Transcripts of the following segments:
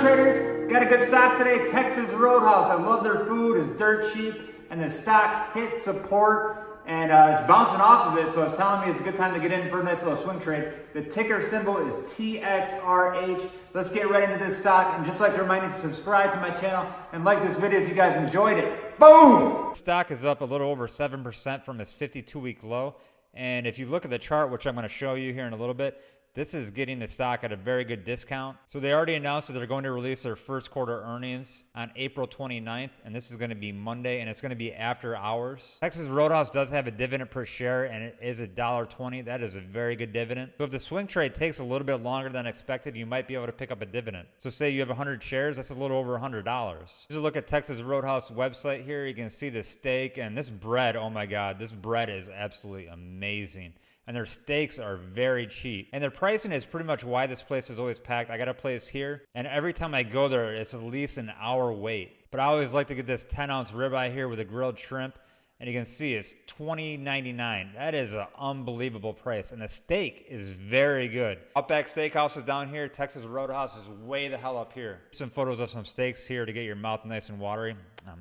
traders? Got a good stock today, Texas Roadhouse. I love their food, it's dirt cheap, and the stock hit support, and uh, it's bouncing off of it, so it's telling me it's a good time to get in for a nice little swing trade. The ticker symbol is TXRH. Let's get right into this stock, and just like to remind you to subscribe to my channel and like this video if you guys enjoyed it. Boom! Stock is up a little over 7% from its 52-week low, and if you look at the chart, which I'm going to show you here in a little bit, this is getting the stock at a very good discount. So they already announced that they're going to release their first quarter earnings on April 29th, and this is going to be Monday, and it's going to be after hours. Texas Roadhouse does have a dividend per share, and it is $1.20. That is a very good dividend. So if the swing trade takes a little bit longer than expected, you might be able to pick up a dividend. So say you have 100 shares, that's a little over $100. Just look at Texas Roadhouse website here. You can see the steak and this bread. Oh my God, this bread is absolutely amazing and their steaks are very cheap. And their pricing is pretty much why this place is always packed. I got a place here, and every time I go there, it's at least an hour wait. But I always like to get this 10 ounce ribeye here with a grilled shrimp. And you can see it's $20.99. That is an unbelievable price. And the steak is very good. Outback Steakhouse is down here. Texas Roadhouse is way the hell up here. Some photos of some steaks here to get your mouth nice and watery. Um,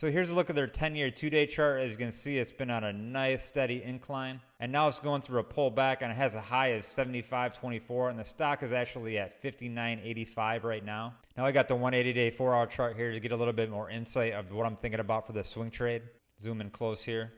so here's a look at their 10-year two-day chart. As you can see, it's been on a nice steady incline. And now it's going through a pullback and it has a high of 75.24 and the stock is actually at 59.85 right now. Now I got the 180-day 4-hour chart here to get a little bit more insight of what I'm thinking about for the swing trade. Zoom in close here.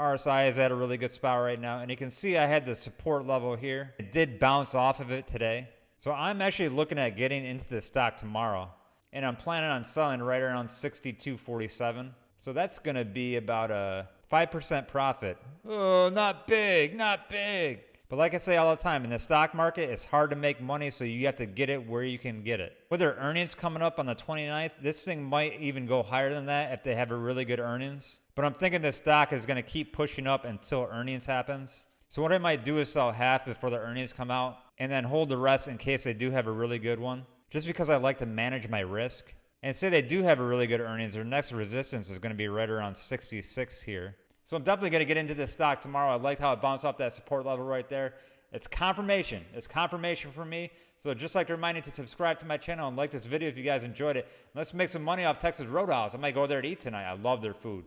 RSI is at a really good spot right now. And you can see I had the support level here. It did bounce off of it today. So I'm actually looking at getting into the stock tomorrow and I'm planning on selling right around 62.47. So that's going to be about a 5% profit. Oh, not big, not big. But like I say all the time, in the stock market, it's hard to make money, so you have to get it where you can get it. With their earnings coming up on the 29th, this thing might even go higher than that if they have a really good earnings. But I'm thinking the stock is going to keep pushing up until earnings happens. So what I might do is sell half before the earnings come out and then hold the rest in case they do have a really good one just because I like to manage my risk. And say they do have a really good earnings, their next resistance is going to be right around 66 here. So I'm definitely going to get into this stock tomorrow. I liked how it bounced off that support level right there. It's confirmation. It's confirmation for me. So just like to remind you to subscribe to my channel and like this video if you guys enjoyed it. Let's make some money off Texas Roadhouse. I might go there to eat tonight. I love their food.